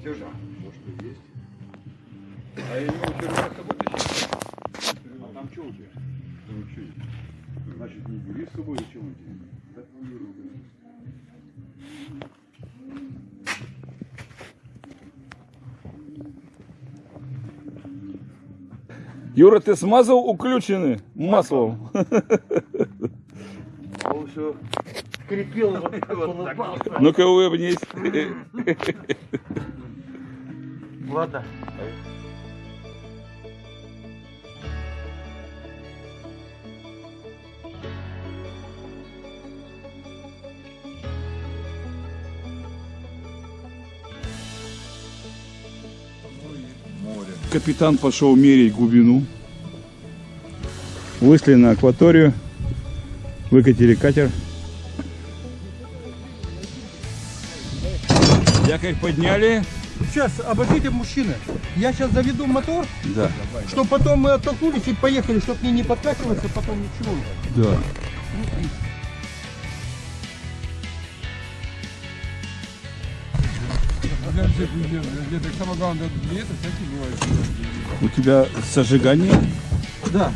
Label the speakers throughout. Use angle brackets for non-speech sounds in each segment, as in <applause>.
Speaker 1: Все же.
Speaker 2: Может и есть.
Speaker 1: А я его все равно с собой тащил.
Speaker 2: А там что у тебя? Там что есть? Значит, не бери с собой, зачем он тебе? Да.
Speaker 3: Юра, ты смазал уключены маслом?
Speaker 4: Он все скрипел вот вот палце.
Speaker 3: Ну-ка улыбнись. <laughs>
Speaker 4: Ладно.
Speaker 3: Капитан пошел мерить глубину. Вышли на акваторию. Выкатили катер. Якорь подняли.
Speaker 5: Сейчас, обождите, мужчины. Я сейчас заведу мотор,
Speaker 3: Да,
Speaker 5: чтобы потом мы оттолкнулись и поехали, чтобы мне не подкачиваться, потом ничего.
Speaker 3: да. У тебя зажигание?
Speaker 5: Да.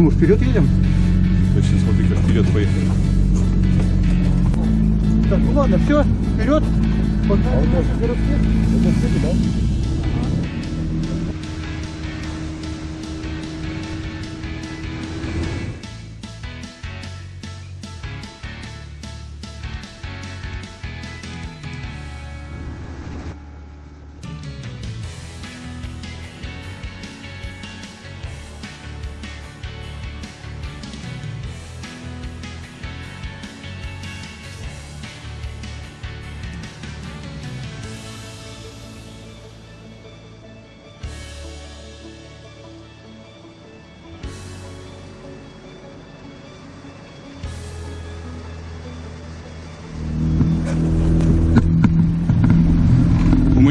Speaker 5: Почему вперед едем?
Speaker 3: Точно, смотри, как вперед поехали.
Speaker 5: Так, ну ладно, все, вперед. Погнали наши городки.
Speaker 3: У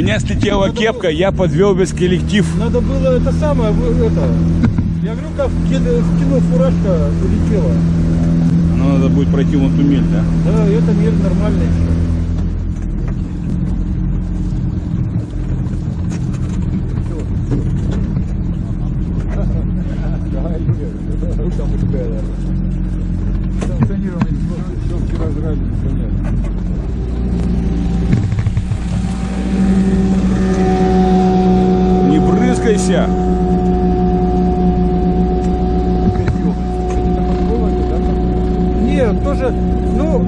Speaker 3: меня слетела кепка, я подвел весь коллектив.
Speaker 5: Надо было это самое, это. Я говорю, как в кино, фуражка улетела.
Speaker 3: Но надо будет пройти вон туннель, да?
Speaker 5: Да, это мир нормальный еще.
Speaker 2: Все вчера жрали, непонятно.
Speaker 3: Не брызгайся!
Speaker 5: Нет, тоже, ну,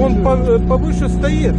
Speaker 5: он э, повыше стоит.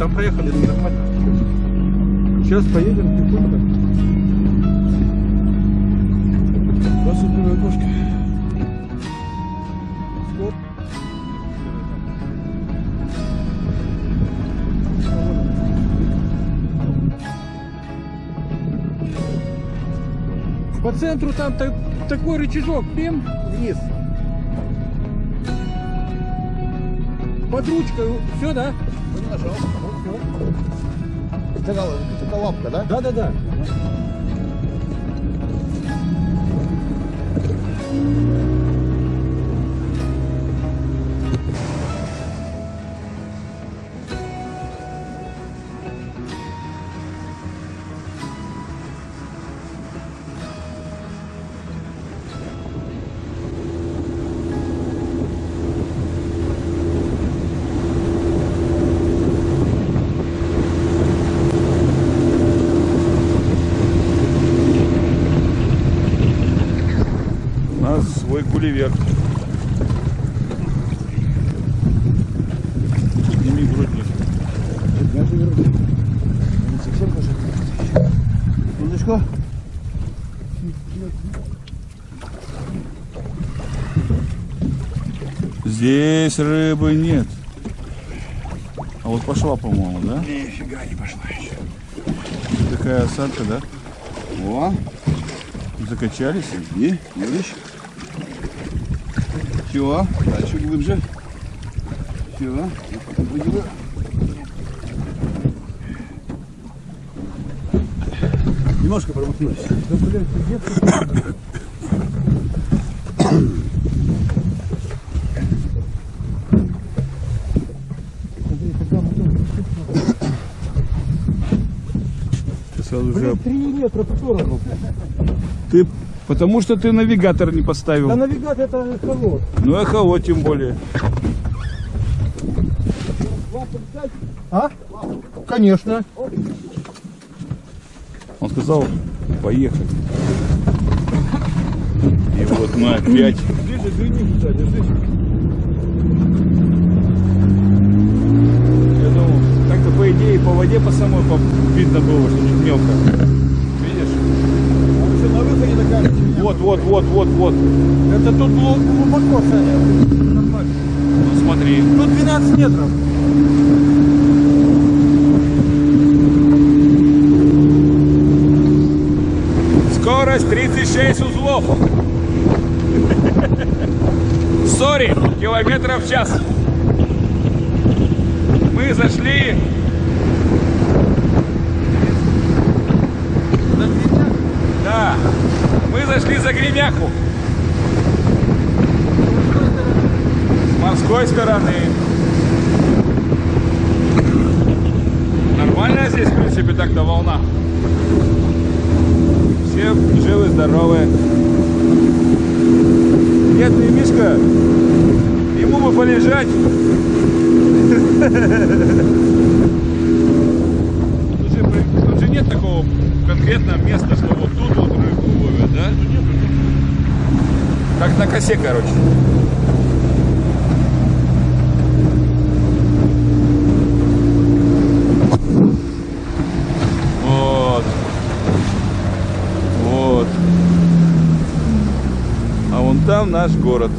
Speaker 5: Там проехали нормально. Сейчас поедем тихонько. Посыпную окошко. По центру там та- такой рычажок, пим, вниз. Под ручкой, все, да?
Speaker 4: Это, это лапка, да?
Speaker 5: Да, да, да.
Speaker 3: У Здесь рыбы нет. А вот пошла, по-моему, да?
Speaker 2: Нифига не пошла еще.
Speaker 3: Такая осадка, да?
Speaker 2: О,
Speaker 3: Закачались.
Speaker 2: и, Юрич. Все, дальше глубже. Все, выделю. Немножко промахнулись.
Speaker 5: Да, блядь, где ты? Смотри, когда мотор
Speaker 3: Же...
Speaker 5: Блин, 3 метра по сторону.
Speaker 3: Ты... Потому что ты навигатор не
Speaker 5: Да
Speaker 3: поставил.
Speaker 5: навигатор это холод.
Speaker 3: Ну, эхолот тем более.
Speaker 5: А? Конечно.
Speaker 3: Он сказал, поехали. И вот мы опять...
Speaker 5: Ближе, двини, кстати,
Speaker 3: так-то по воде по самой по- видно было, что тут мелко. Видишь?
Speaker 5: На выходе такая
Speaker 3: Вот, вот, вот, вот, вот.
Speaker 5: Это тут глу- глубоко, Саня.
Speaker 3: Ну смотри.
Speaker 5: Тут 12 метров.
Speaker 3: Скорость 36 узлов. Сори, километров в час. Мы зашли. Да, мы зашли за Гремяху. С морской стороны. Нормальная здесь, в принципе, так-то волна. Все живы, здоровы. Бедный Мишка, ему бы полежать. <laughs> Тут же, при- тут же нет такого конкретного места, что вот тут вот рыбу ловят, да? Как на косе, короче. Вот. Вот. А вон там наш город.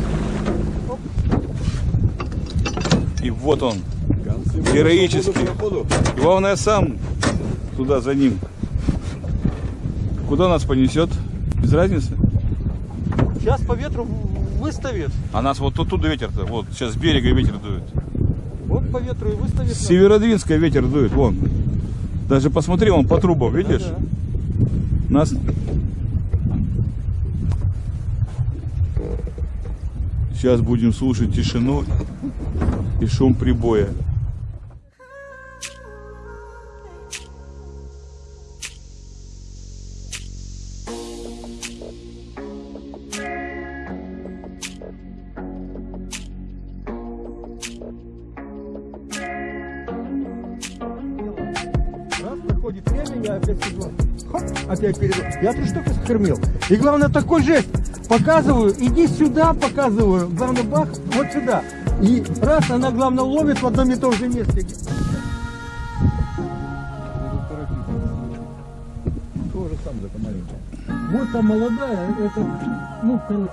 Speaker 3: И вот он. Героический. Главное сам туда за ним. Куда нас понесет? Без разницы.
Speaker 5: Сейчас по ветру выставит.
Speaker 3: А нас вот оттуда ветер-то. Вот сейчас с берега ветер дует.
Speaker 5: Вот по ветру и выставит.
Speaker 3: С Северодвинска ветер дует. Вон. Даже посмотри, вон по трубам, видишь?
Speaker 5: Да,
Speaker 3: Нас... Сейчас будем слушать тишину и шум прибоя.
Speaker 5: опять седло. Опять передал. Я три штуки скормил. И главное, такой жест. Показываю, иди сюда, показываю. Главное, бах, вот сюда. И раз, она, главное, ловит в одном и том же месте.
Speaker 2: Тоже сам за маленькая.
Speaker 5: Вот там молодая, это, ну, короче,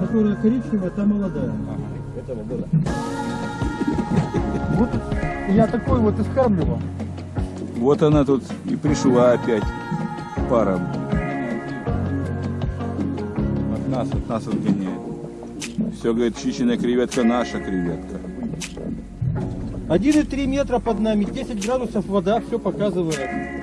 Speaker 5: которая коричневая, та молодая.
Speaker 2: А, этого года.
Speaker 5: Вот я такой вот и скармливал.
Speaker 3: Вот она тут и пришла опять. Пара. От нас, от нас отгоняет. Все, говорит, чищенная креветка наша креветка.
Speaker 5: 1,3 метра под нами, 10 градусов вода, все показывает.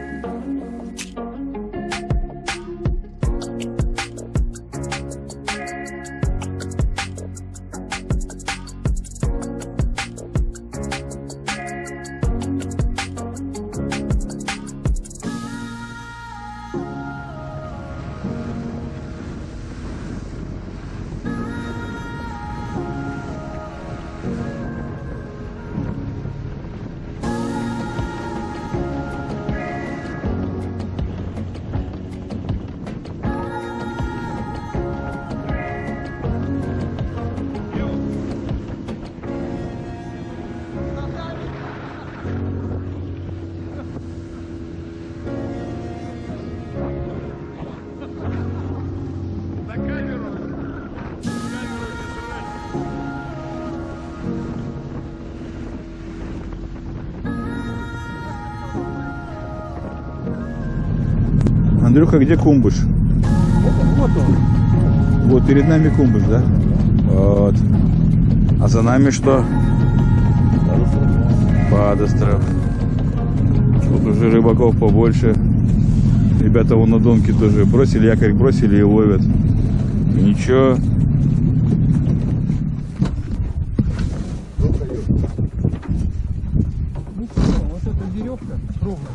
Speaker 3: Андрюха, где кумбыш?
Speaker 5: Вот он.
Speaker 3: Вот перед нами кумбыш, да? Вот. А за нами что? Падостров. Тут уже рыбаков побольше. Ребята вон на донке тоже бросили якорь, бросили и ловят. Ничего.
Speaker 5: Ну вот эта веревка ровно.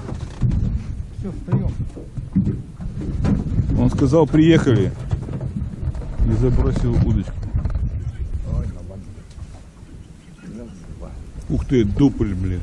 Speaker 5: Все, встаем.
Speaker 3: Сказал, приехали. И забросил удочку. Ух ты, дупль, блин.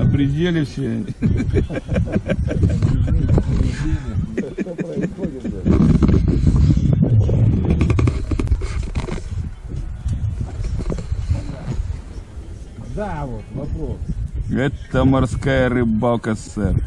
Speaker 3: На пределе все.
Speaker 5: Да, вот, вопрос.
Speaker 3: Это морская рыбалка, сэр.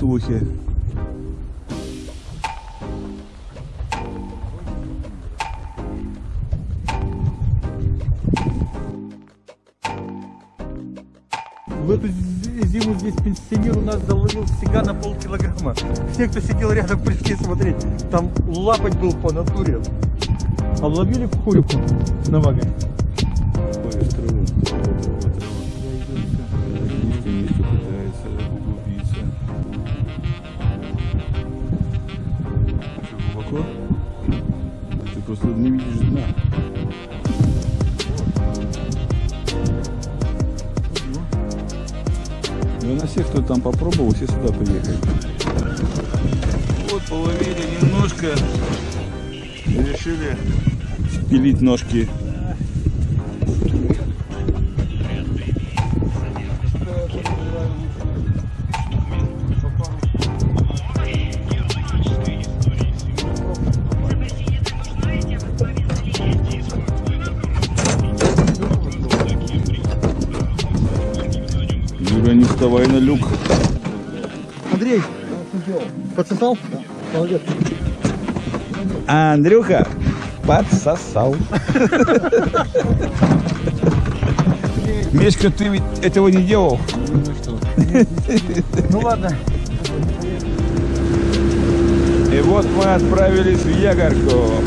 Speaker 3: Слухи.
Speaker 5: В эту зи- зиму здесь пенсионер у нас заловил сега на полкилограмма. Все, кто сидел рядом, пришли смотреть. Там лапать был по натуре. Обловили в хуйку на
Speaker 3: там попробовал, все сюда приехали. Вот, половили немножко. Решили спилить ножки
Speaker 5: подсосал? Молодец.
Speaker 3: А Андрюха подсосал. Мишка, ты ведь этого не делал?
Speaker 5: Ну ладно.
Speaker 3: И вот мы отправились в Ягорку.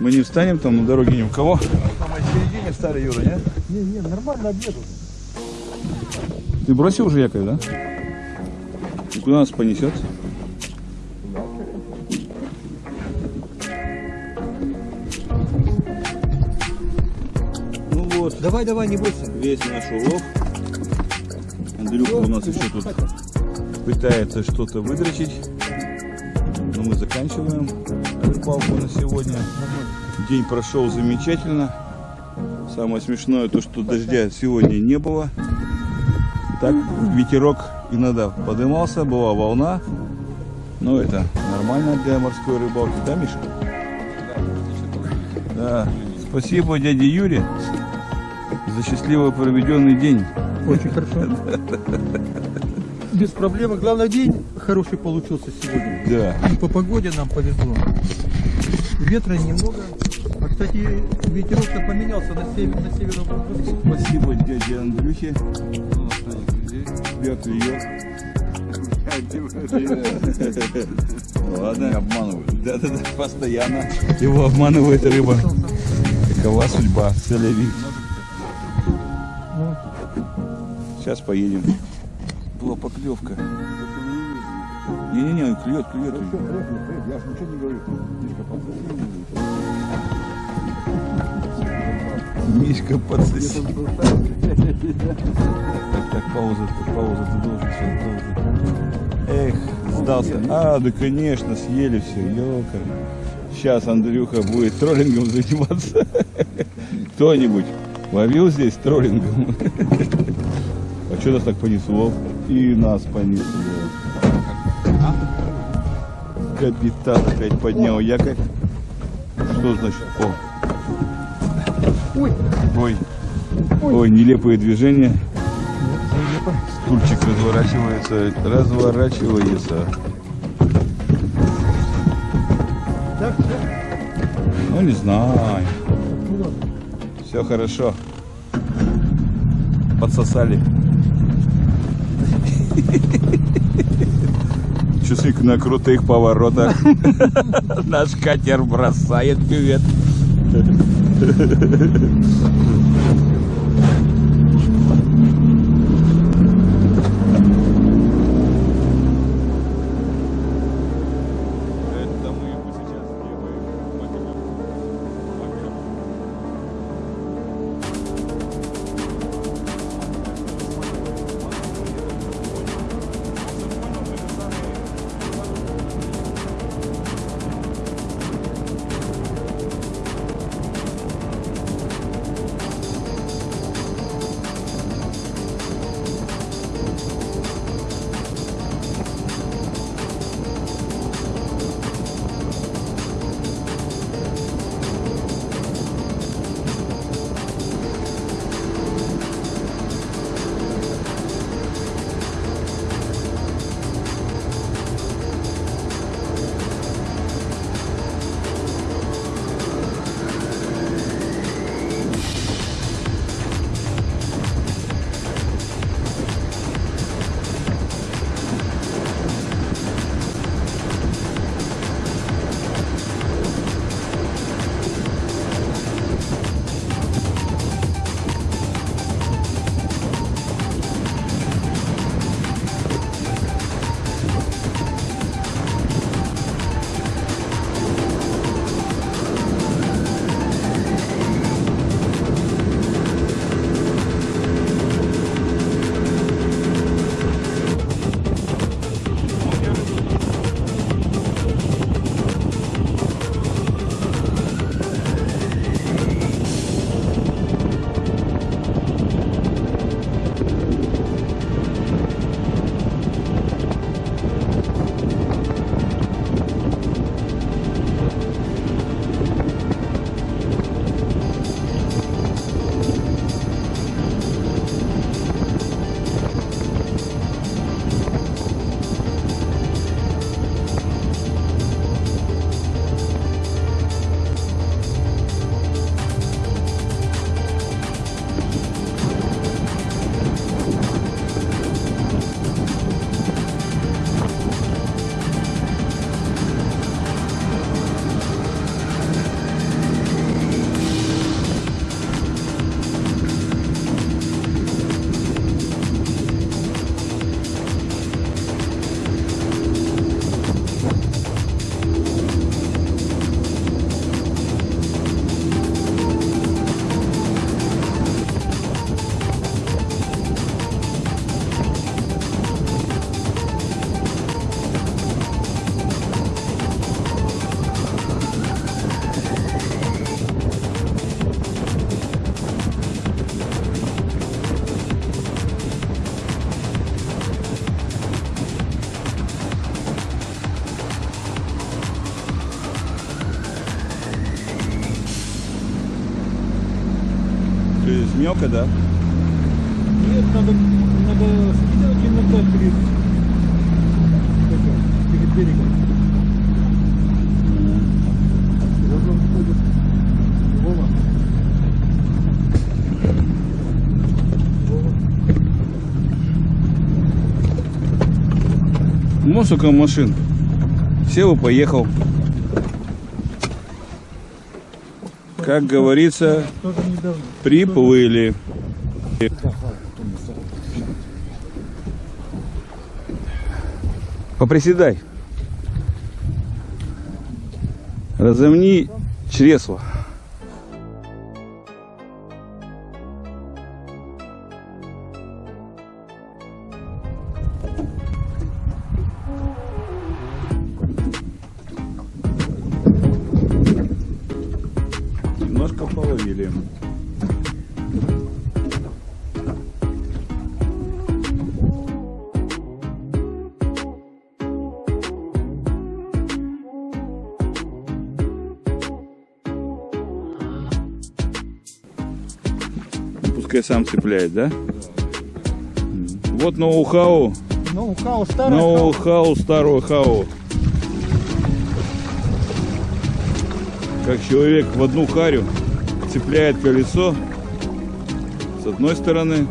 Speaker 3: Мы не встанем там на дороге ни у кого. В середине старый Юра, нет?
Speaker 5: Не, не, нормально обеду.
Speaker 3: Ты бросил уже якорь, да? И куда нас понесет? Ну вот,
Speaker 5: Давай, давай, не бойся.
Speaker 3: весь наш улов. Андрюха у нас еще тут пытается что-то выдрочить. Заканчиваем рыбалку на сегодня. День прошел замечательно. Самое смешное то, что дождя сегодня не было. Так, ветерок иногда подымался, была волна. Но это нормально для морской рыбалки, да, Миша? Да. Спасибо дяде Юре за счастливо проведенный день.
Speaker 5: Очень хорошо. <laughs> Без проблем. Главное, день хороший получился сегодня.
Speaker 3: Да.
Speaker 5: И по погоде нам повезло. Ветра немного. А, кстати, ветерок-то поменялся на север, на северо-восток.
Speaker 3: Спасибо дяде Андрюхе. Тебя клюет. Ладно. Обманывают. Да-да-да, постоянно. Его обманывает рыба. Какова судьба? Целеви. Сейчас поедем. Поклевка. Не-не-не, клюет, клюет.
Speaker 2: Я же ничего не говорю. Мишка подсоси.
Speaker 3: Мишка подсоси. Так, так, пауза, так, пауза, ты должен сейчас, должен. Эх, сдался. А, да конечно, съели все, елка. Сейчас Андрюха будет троллингом заниматься. <laughs> Кто-нибудь ловил здесь троллингом? <laughs> А что нас так понесло? И нас понесло. Капитан опять поднял якорь. Что значит? О.
Speaker 5: Ой,
Speaker 3: Ой. Ой, нелепые движения. Стульчик разворачивается, разворачивается.
Speaker 5: так.
Speaker 3: Ну не знаю. Все хорошо. Подсосали. Часы на крутых поворотах. <laughs> Наш катер бросает бювет. Мелко, да?
Speaker 5: Нет, надо, надо скидывать иногда перед, перед берегом. Вова. Вова.
Speaker 3: Ну, сколько машин. Сел и поехал. Как говорится, приплыли. Поприседай. Разомни чресло. Цепляет, да? Вот ноу-хау,
Speaker 5: хаос старый.
Speaker 3: ноу-хау старого хау. Как человек в одну харю цепляет колесо с одной стороны,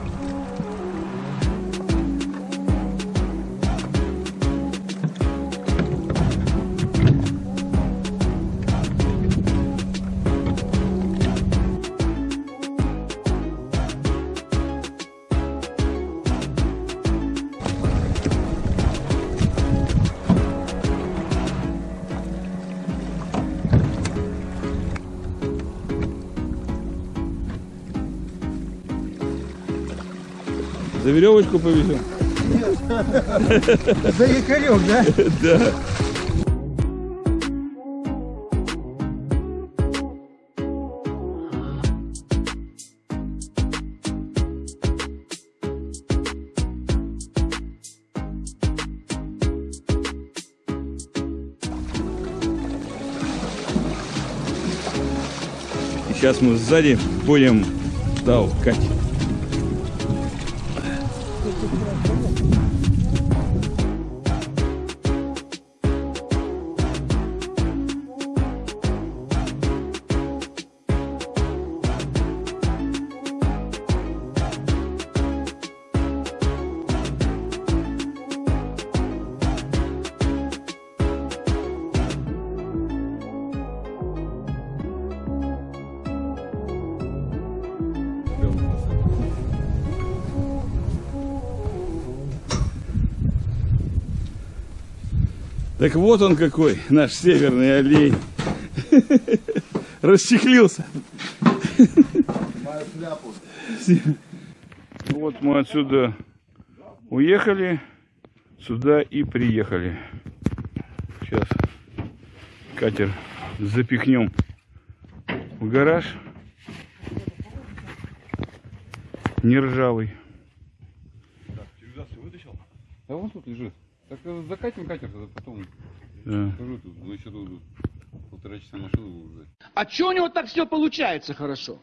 Speaker 3: за веревочку повезем. <laughs>
Speaker 5: За якорек, да? <laughs>
Speaker 3: Да. Сейчас мы сзади будем толкать. Так вот он какой, наш северный олень. <laughs> Расчехлился. Вот мы отсюда уехали, сюда и приехали. Сейчас катер запихнем в гараж. Не ржавый.
Speaker 1: Цивилизацию вытащил? Да вон тут лежит. Так э, закатим катер, тогда потом
Speaker 3: Да.
Speaker 1: скажу тут. Мы еще тут полтора часа машину будем ждать.
Speaker 6: А чё у него так все получается хорошо?